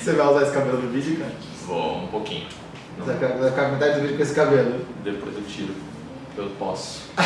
Você vai usar esse cabelo no vídeo, cara? Vou um pouquinho. Não- Você vai ficar- metade do vídeo com esse cabelo. Depois eu tiro. Eu posso.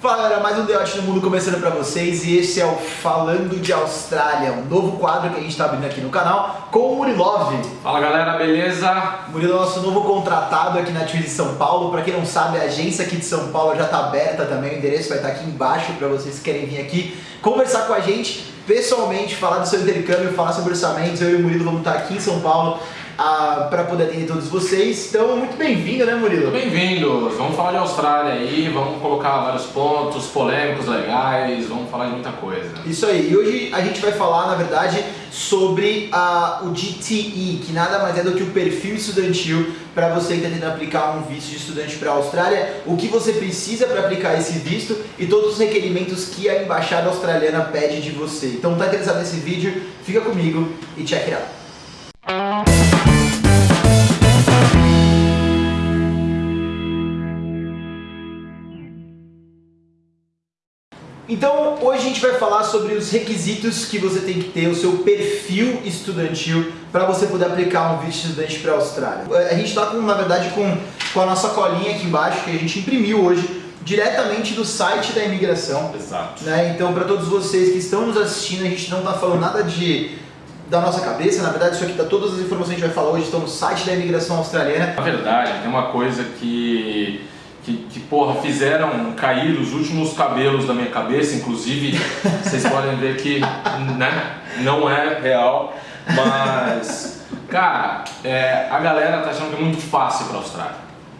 Fala galera, mais um Deote no Mundo começando pra vocês e esse é o Falando de Austrália, um novo quadro que a gente tá abrindo aqui no canal com o Murilov. Fala galera, beleza? Murilo é nosso novo contratado aqui na Twiz de São Paulo. Pra quem não sabe, a agência aqui de São Paulo já tá aberta também. O endereço vai estar aqui embaixo pra vocês que querem vir aqui conversar com a gente pessoalmente, falar do seu intercâmbio, falar sobre orçamentos. Eu e o Murilo vamos estar aqui em São Paulo ah, para poder atender todos vocês. Então, muito bem-vindo, né, Murilo? Bem-vindos! Vamos falar de Austrália aí, vamos colocar vários pontos polêmicos, legais, vamos falar de muita coisa. Isso aí, e hoje a gente vai falar, na verdade, sobre ah, o GTE, que nada mais é do que o perfil estudantil para você que está tentando aplicar um visto de estudante para a Austrália, o que você precisa para aplicar esse visto e todos os requerimentos que a embaixada australiana pede de você. Então, tá interessado nesse vídeo? Fica comigo e check it out. Então, hoje a gente vai falar sobre os requisitos que você tem que ter, o seu perfil estudantil para você poder aplicar um visto estudante para a Austrália. A gente está com, na verdade, com, com a nossa colinha aqui embaixo que a gente imprimiu hoje diretamente do site da imigração. Exato. Né? Então, para todos vocês que estão nos assistindo, a gente não está falando nada de da nossa cabeça, na verdade, isso aqui tá todas as informações que a gente vai falar hoje estão no site da imigração australiana. Na verdade, tem uma coisa que, que, que, porra, fizeram cair os últimos cabelos da minha cabeça, inclusive, vocês podem ver que, né, não é real, mas, cara, é, a galera tá achando que é muito fácil pra Austrália,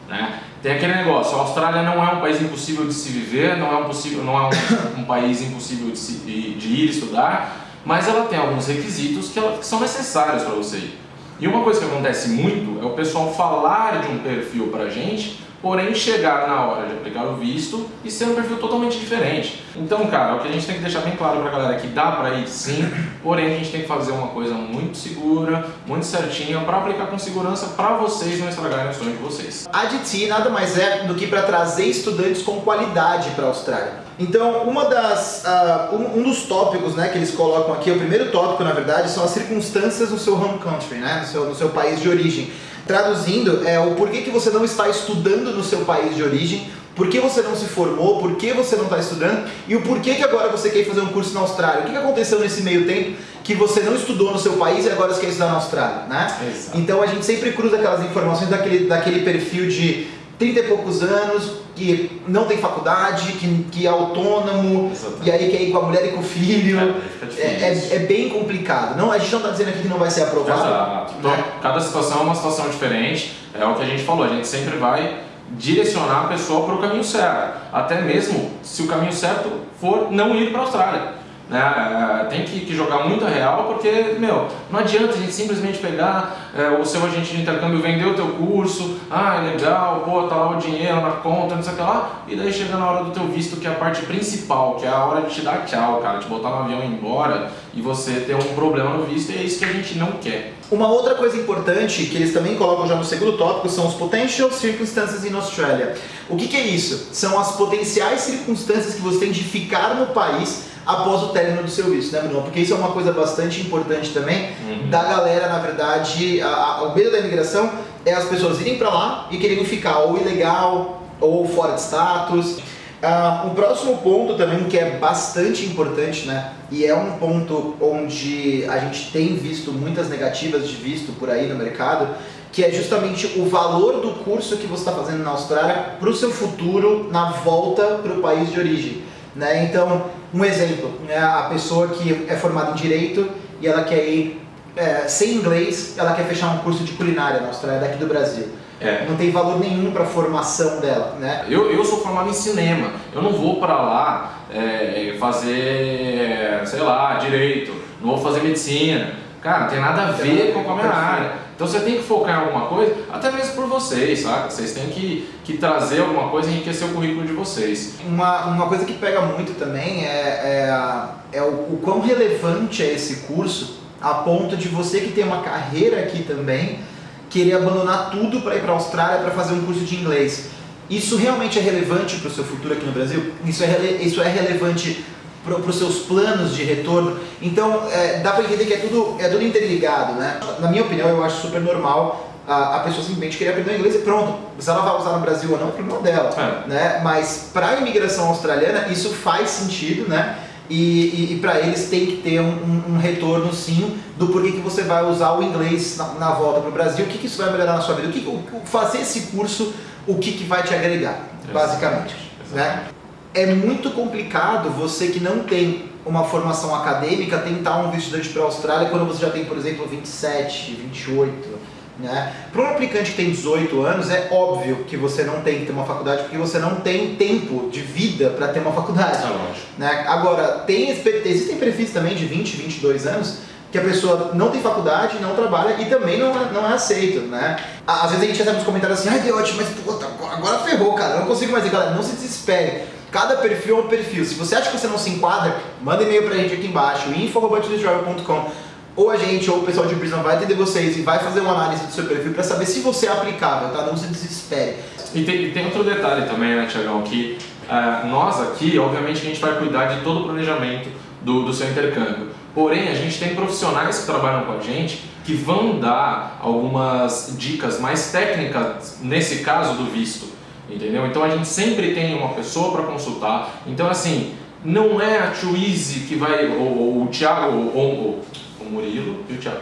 né? Tem aquele negócio, a Austrália não é um país impossível de se viver, não é um, possível, não é um, um país impossível de, se, de, de ir estudar, mas ela tem alguns requisitos que, ela, que são necessários para você ir. E uma coisa que acontece muito é o pessoal falar de um perfil pra gente, porém chegar na hora de aplicar o visto e ser um perfil totalmente diferente. Então, cara, o que a gente tem que deixar bem claro pra galera é que dá pra ir sim, porém a gente tem que fazer uma coisa muito segura, muito certinha, pra aplicar com segurança pra vocês não estragarem o sonho de vocês. A DT nada mais é do que para trazer estudantes com qualidade para a Austrália. Então, uma das, uh, um, um, dos tópicos né, que eles colocam aqui, o primeiro tópico, na verdade, são as circunstâncias no seu home country, né, no, seu, no seu país de origem. Traduzindo, é o porquê que você não está estudando no seu país de origem, por que você não se formou, por que você não está estudando e o porquê que agora você quer fazer um curso na Austrália. O que, que aconteceu nesse meio tempo que você não estudou no seu país e agora você quer estudar na Austrália, né? Exato. Então a gente sempre cruza aquelas informações daquele, daquele perfil de 30 e poucos anos, que não tem faculdade, que, que é autônomo, Exatamente. e aí quer ir com a mulher e com o filho. É, É, é, é bem complicado. Não, a gente não está dizendo aqui que não vai ser aprovado. Exato. Então, né? cada situação é uma situação diferente. É o que a gente falou, a gente sempre vai direcionar a pessoa para o caminho certo. Até mesmo se o caminho certo for não ir para a Austrália. Né? É, Tem que, que jogar muito real porque, meu, não adianta a gente simplesmente pegar é, o seu agente de intercâmbio, vender o teu curso, ah, é legal, pô, tá lá o dinheiro na conta, não sei o que lá, e daí chega na hora do teu visto, que é a parte principal, que é a hora de te dar tchau, cara, te botar no avião e ir embora, e você ter um problema no visto, e é isso que a gente não quer. Uma outra coisa importante que eles também colocam já no segundo tópico são os potential circumstances in Australia. O que, que é isso? São as potenciais circunstâncias que você tem de ficar no país após o término do seu visto, né, Bruno? Porque isso é uma coisa bastante importante também Uhum. da galera, na verdade, a, a, o medo da imigração é as pessoas irem pra lá e quererem ficar ou ilegal ou fora de status. Ah, um próximo ponto também que é bastante importante, né? E é um ponto onde a gente tem visto muitas negativas de visto por aí no mercado, que é justamente o valor do curso que você está fazendo na Austrália para o seu futuro na volta para o país de origem. Né? Então, um exemplo, né? a pessoa que é formada em Direito e ela quer ir é, sem inglês, ela quer fechar um curso de culinária na Austrália, daqui do Brasil. É. Não tem valor nenhum para a formação dela, né? Eu, eu sou formado em cinema, eu não vou pra lá é, fazer, sei lá, direito, não vou fazer medicina. Cara, não tem nada a ver com a minha área. Então você tem que focar em alguma coisa, até mesmo por vocês, saca? Vocês têm que, que trazer alguma coisa e enriquecer o currículo de vocês. Uma, uma coisa que pega muito também é, é, é o, o quão relevante é esse curso a ponto de você que tem uma carreira aqui também querer abandonar tudo para ir para a Austrália para fazer um curso de inglês. Isso realmente é relevante para o seu futuro aqui no Brasil? Isso é, isso é relevante para os seus planos de retorno. Então, é, dá para entender que é tudo, é tudo interligado, né? Na minha opinião, eu acho super normal a, a pessoa simplesmente querer aprender inglês e pronto. Se ela vai usar no Brasil ou não, é problema dela. É. Né? Mas para a imigração australiana, isso faz sentido, né? E, e, e para eles tem que ter um, um, um, retorno sim do porquê que você vai usar o inglês na, na volta para o Brasil, o que, que isso vai melhorar na sua vida, o que, o, fazer esse curso, o que, que vai te agregar, basicamente. Né? É muito complicado você que não tem uma formação acadêmica tentar um estudante para a Austrália quando você já tem, por exemplo, 27, 28 né? Para um aplicante que tem 18 anos, é óbvio que você não tem que ter uma faculdade porque você não tem tempo de vida para ter uma faculdade. É né? Agora, tem, existem perfis também de 20, 22 anos que a pessoa não tem faculdade, não trabalha e também não é, não é aceito, né? Às vezes a gente recebe uns comentários assim, ai Deote, mas puta, agora ferrou, cara, eu não consigo mais ir, galera, não se desespere. Cada perfil é um perfil. Se você acha que você não se enquadra, manda e-mail pra gente aqui embaixo, info.com ou a gente ou o pessoal de Brisbane vai atender vocês e vai fazer uma análise do seu perfil para saber se você é aplicável, tá? Não se desespere. E tem, e tem outro detalhe também, né, Tiagão, que uh, nós aqui, obviamente, a gente vai cuidar de todo o planejamento do, do seu intercâmbio. Porém, a gente tem profissionais que trabalham com a gente que vão dar algumas dicas mais técnicas, nesse caso do visto, entendeu? Então a gente sempre tem uma pessoa para consultar. Então, assim, não é a Easy que vai, ou, ou o Thiago, ou, ou o Murilo e o Thiago.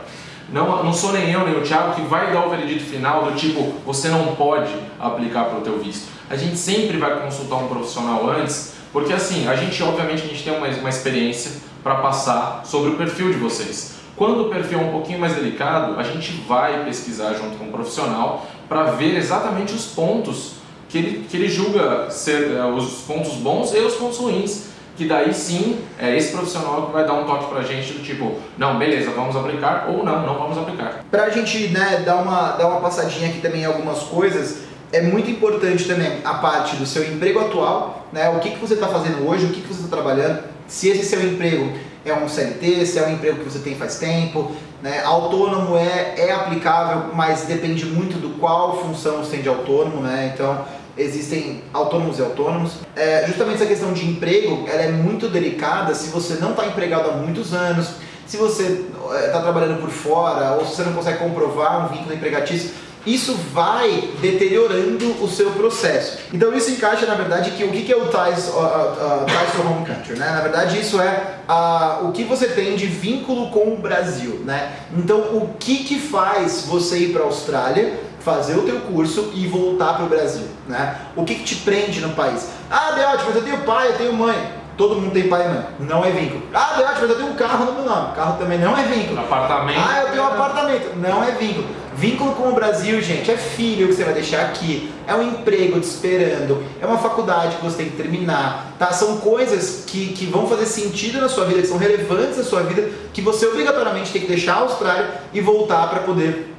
Não, não sou nem eu nem o Thiago que vai dar o veredito final do tipo, você não pode aplicar para o teu visto. A gente sempre vai consultar um profissional antes, porque assim, a gente obviamente a gente tem uma, uma experiência para passar sobre o perfil de vocês. Quando o perfil é um pouquinho mais delicado, a gente vai pesquisar junto com o um profissional para ver exatamente os pontos que ele, que ele julga ser uh, os pontos bons e os pontos ruins que daí sim é esse profissional que vai dar um toque pra gente do tipo, não, beleza, vamos aplicar ou não, não vamos aplicar. Pra gente né, dar, uma, dar uma passadinha aqui também em algumas coisas, é muito importante também a parte do seu emprego atual, né, o que, que você está fazendo hoje, o que, que você está trabalhando, se esse seu emprego é um CLT, se é um emprego que você tem faz tempo, né, autônomo é, é aplicável, mas depende muito do qual função você tem de autônomo, né, então existem autônomos e autônomos. É, justamente essa questão de emprego, ela é muito delicada se você não está empregado há muitos anos, se você está é, trabalhando por fora, ou se você não consegue comprovar um vínculo empregatício, isso vai deteriorando o seu processo. Então isso encaixa, na verdade, que o que é o ties, uh, uh, ties to home country, né? Na verdade isso é uh, o que você tem de vínculo com o Brasil, né? Então o que que faz você ir para a Austrália fazer o teu curso e voltar para o Brasil, né? O que, que te prende no país? Ah, Deote, mas eu tenho pai, eu tenho mãe. Todo mundo tem pai e mãe, não é vínculo. Ah, Deote, mas eu tenho um carro no meu nome. Carro também não é vínculo. Apartamento. Ah, eu tenho um apartamento. Não é vínculo. Vínculo com o Brasil, gente, é filho que você vai deixar aqui, é um emprego te esperando, é uma faculdade que você tem que terminar, tá? São coisas que, que vão fazer sentido na sua vida, que são relevantes na sua vida, que você obrigatoriamente tem que deixar a Austrália e voltar para poder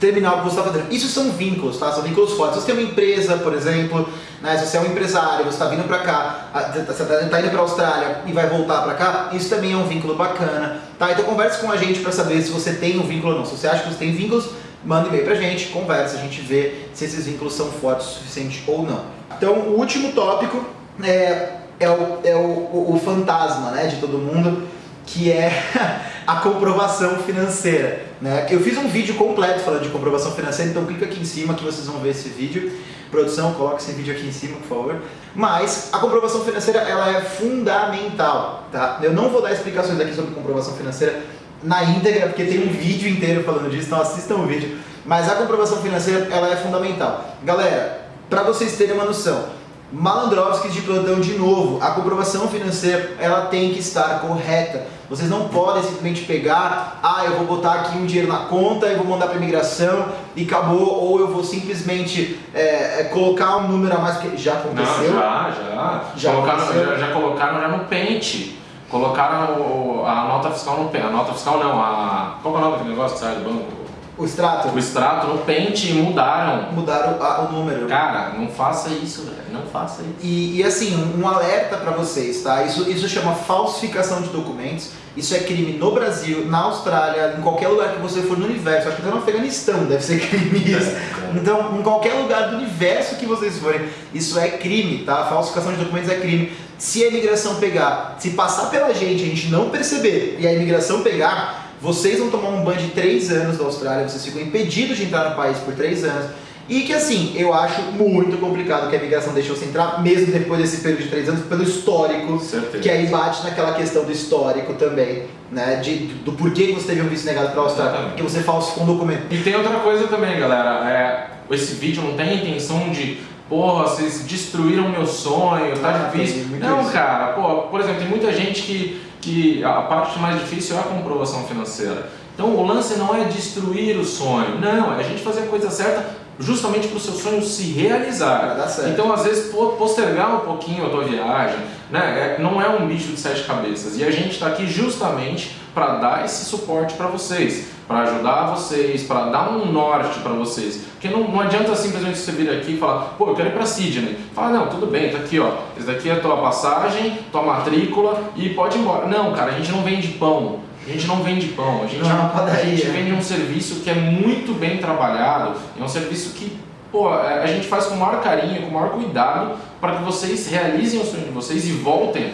terminar o que você está fazendo. Isso são vínculos, tá? São vínculos fortes. Se você tem uma empresa, por exemplo, né? se você é um empresário, você está vindo para cá, você está tá indo para a Austrália e vai voltar para cá, isso também é um vínculo bacana, tá? Então converse com a gente para saber se você tem um vínculo ou não. Se você acha que você tem vínculos, manda e-mail para a gente, conversa, a gente vê se esses vínculos são fortes o suficiente ou não. Então, o último tópico é, é, o, é o, o, o fantasma né, de todo mundo, que é a comprovação financeira. Né? Eu fiz um vídeo completo falando de comprovação financeira, então clica aqui em cima que vocês vão ver esse vídeo. Produção, coloque esse vídeo aqui em cima, por favor. Mas a comprovação financeira ela é fundamental. Tá? Eu não vou dar explicações aqui sobre comprovação financeira na íntegra, porque tem um vídeo inteiro falando disso, então assistam o vídeo. Mas a comprovação financeira ela é fundamental. Galera, para vocês terem uma noção, Malandrovskis de plantão de novo. A comprovação financeira ela tem que estar correta. Vocês não podem simplesmente pegar, ah, eu vou botar aqui um dinheiro na conta e vou mandar para imigração e acabou, ou eu vou simplesmente é, é, colocar um número a mais, que já aconteceu. Não, já, já. Já, colocaram, já, já colocaram já no pente. Colocaram a nota fiscal no pente. A nota fiscal não, a. Qual é o nome do negócio que sai do banco? O extrato? o extrato no pente e mudaram. Mudaram a- o número. Cara, não faça isso, velho. Não faça isso. E, e, assim, um alerta para vocês, tá? Isso, isso chama falsificação de documentos. Isso é crime no Brasil, na Austrália, em qualquer lugar que você for no universo. Acho que até no Afeganistão deve ser crime isso. Então, em qualquer lugar do universo que vocês forem, isso é crime, tá? Falsificação de documentos é crime. Se a imigração pegar, se passar pela gente, a gente não perceber e a imigração pegar, vocês vão tomar um ban de 3 anos da Austrália, vocês ficam impedidos de entrar no país por 3 anos. E que assim, eu acho muito complicado que a imigração deixe você entrar, mesmo depois desse período de 3 anos, pelo histórico, certeza. que aí bate naquela questão do histórico também, né? De, do porquê que você teve um visto negado para a Austrália, Exatamente. porque você falsificou um documento. E tem outra coisa também, galera. É, esse vídeo não tem a intenção de, porra, vocês destruíram meu sonho, tá Ah, difícil. Não, isso. cara, pô, por exemplo, tem muita gente que, que a parte mais difícil é a comprovação financeira. Então o lance não é destruir o sonho, não, é a gente fazer a coisa certa justamente para o seu sonho se realizar. Então, às vezes, po- postergar um pouquinho a tua viagem, né? é- não é um bicho de sete cabeças. E a gente está aqui justamente para dar esse suporte para vocês, para ajudar vocês, para dar um norte para vocês. Porque não, não adianta simplesmente você vir aqui e falar, pô, eu quero ir para Sydney. Fala, não, tudo bem, tá aqui, ó. Esse daqui é a tua passagem, tua matrícula e pode ir embora. Não, cara, a gente não vende pão. A gente não vende pão, a gente, Não é a gente vende um serviço que é muito bem trabalhado, é um serviço que pô, a gente faz com o maior carinho, com o maior cuidado para que vocês realizem o sonho de vocês e voltem,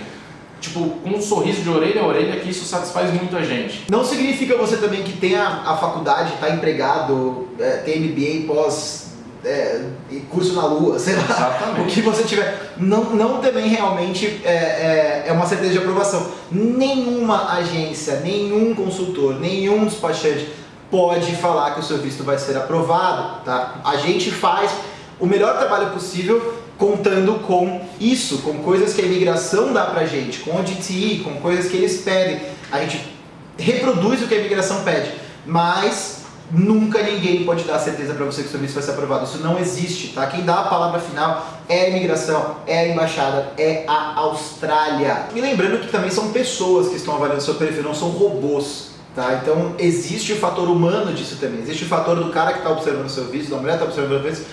tipo, com um sorriso de orelha a orelha, que isso satisfaz muito a gente. Não significa você também que tem a, faculdade, está empregado, é, tem MBA pós é, curso na lua, sei lá. Exatamente. O que você tiver. Não, não também realmente é, é, é uma certeza de aprovação. Nenhuma agência, nenhum consultor, nenhum despachante pode falar que o seu visto vai ser aprovado. Tá? A gente faz o melhor trabalho possível contando com isso, com coisas que a imigração dá pra gente, com o DTI, com coisas que eles pedem. A gente reproduz o que a imigração pede, mas nunca ninguém pode dar certeza para você que o seu visto vai ser aprovado. Isso não existe, tá? Quem dá a palavra final é a imigração, é a embaixada, é a Austrália. E lembrando que também são pessoas que estão avaliando seu perfil, não são robôs. Tá? Então existe o fator humano disso também. Existe o fator do cara que está observando o seu visto, da mulher que está observando o visto,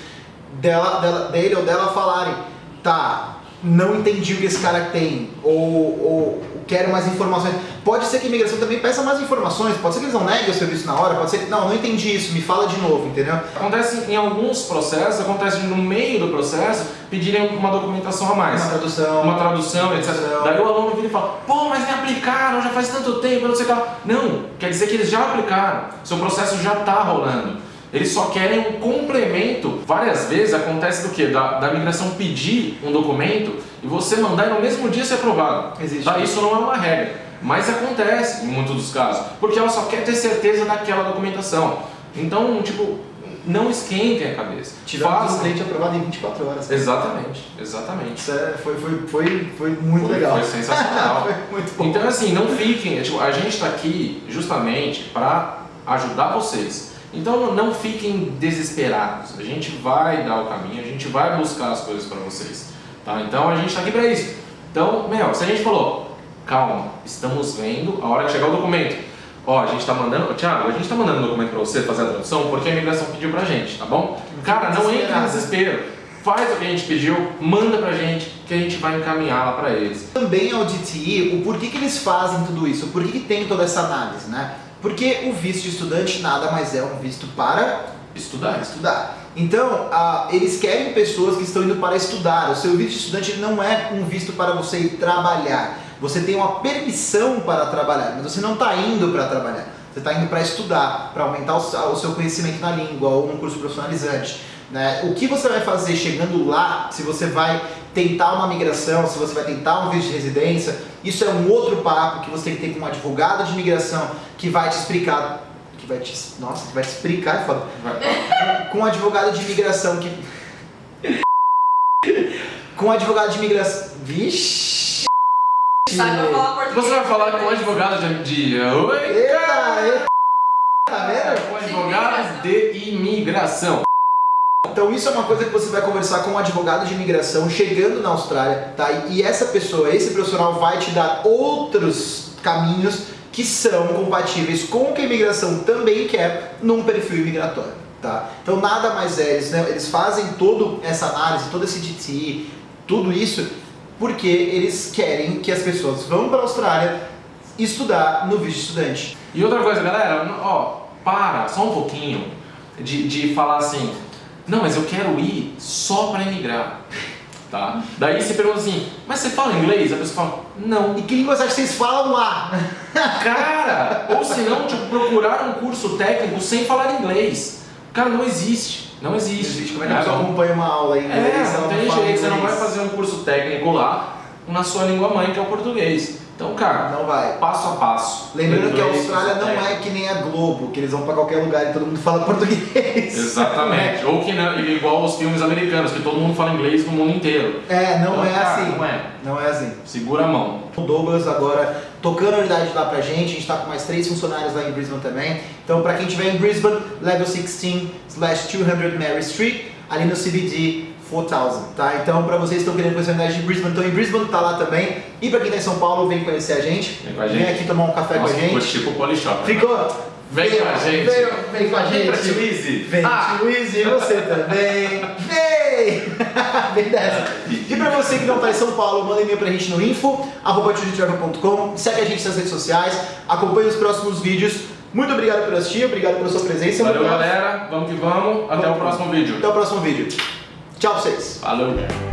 dela, dela, dele ou dela falarem, tá, não entendi o que esse cara tem, ou, ou quero mais informações. Pode ser que a imigração também peça mais informações, pode ser que eles não neguem o seu visto na hora, pode ser que, não, não entendi isso, me fala de novo, entendeu? Acontece em alguns processos, acontece no meio do processo, pedirem uma documentação a mais. Uma tradução. uma tradução, etc. tradução. Daí o aluno vira e fala, pô, mas nem aplicaram, já faz tanto tempo, não sei o que lá. Não, quer dizer que eles já aplicaram, seu processo já está rolando. Eles só querem um complemento. Várias vezes acontece do que? Da, da migração pedir um documento e você mandar e no mesmo dia ser aprovado. Existe. Tá? Isso não é uma regra, mas acontece em muitos dos casos, porque ela só quer ter certeza daquela documentação. Então, tipo, não esquentem a cabeça. Tivemos um Façam. cliente aprovado em 24 horas. Exatamente, exatamente. Isso é- foi, foi, foi, foi muito Foi- legal. foi sensacional. foi muito bom. Então assim, não fiquem, tipo, a gente está aqui justamente para ajudar vocês. Então não fiquem desesperados. A gente vai dar o caminho, a gente vai buscar as coisas para vocês, tá? Então a gente está aqui para isso. Então, meu, se a gente falou, calma, estamos vendo a hora que chegar o documento. Ó, a gente está mandando, Thiago, a gente está mandando um documento para você fazer a tradução porque a imigração pediu pra gente, tá bom? Cara, não em Desesperado. desespero. Faz o que a gente pediu, manda pra gente que a gente vai encaminhar lá para eles. Também ao DTI, o porquê que eles fazem tudo isso, o porquê que tem toda essa análise, né? Porque o visto de estudante nada mais é um visto para Estudar. estudar. Então, eles querem pessoas que estão indo para estudar. O seu visto de estudante não é um visto para você ir trabalhar. Você tem uma permissão para trabalhar, mas você não está indo para trabalhar. Você está indo para estudar, para aumentar o seu- o seu conhecimento na língua ou um curso profissionalizante. Né? O que você vai fazer chegando lá, se você vai tentar uma migração, se você vai tentar um visto de residência, isso é um outro papo que você tem que ter com um advogado de imigração que vai te explicar. Que vai te, nossa, que vai te explicar, é foda Vai. com um advogado de imigração que. com um advogado de imigração. Vixe! Saiba falar português. Você vai falar com o advogado de. de Oi, Eita, eita! Tá vendo? Com o advogado de imigração. Então isso é uma coisa que você vai conversar com um advogado de imigração chegando na Austrália, tá? E essa pessoa, esse profissional vai te dar outros caminhos que são compatíveis com o que a imigração também quer num perfil imigratório. Tá? Então nada mais é, eles, né, eles fazem toda essa análise, todo esse DTI, tudo isso, porque eles querem que as pessoas vão para a Austrália estudar no visto estudante. E outra coisa, galera, ó, para só um pouquinho de, de falar assim, não, mas eu quero ir só para imigrar. Tá? Daí você pergunta assim, mas você fala inglês? A pessoa fala, não. E que língua você acha que vocês falam lá? Cara, ou se não, tipo, procurar um curso técnico sem falar inglês. Cara, não existe. Não existe. existe. Como é que a pessoa acompanha uma aula em inglês? É, não tem jeito, você não vai fazer um curso técnico lá na sua língua mãe, que é o português. Então, cara, Não vai. passo a passo. Lembrando que a Austrália não é que nem a Globo, que eles vão pra qualquer lugar e todo mundo fala português. Exatamente. Ou que não, igual os filmes americanos, que todo mundo fala inglês no mundo inteiro. É, não Então, é cara, assim. Não é. Não é assim. Segura a mão. O Douglas agora tocando a unidade lá pra gente, a gente tá com mais três funcionários lá em Brisbane também. Então pra quem estiver em Brisbane, level 16 slash 200 Mary Street, ali no CBD 4000, tá? Então pra vocês que estão querendo conhecer a unidade de Brisbane, estão em Brisbane, tá lá também. E pra quem tá em São Paulo, vem conhecer a gente. Vem com a gente. aqui tomar um café Nossa, com a gente. tipo o Polishop. né? Ficou? Vem com a gente. Vem, vem com a Vem pra gente. Twizy. Vem, Ah. Twizy, e você também. Vem! Vem dessa. E pra você que não tá em São Paulo, manda e-mail pra gente no info, arroba segue a gente nas redes sociais, acompanhe os próximos vídeos. Muito obrigado por assistir, obrigado pela sua presença. Valeu, galera. Vamos que vamos. Até Vamos. o próximo vídeo. Até o próximo vídeo. Tchau pra vocês. Valeu.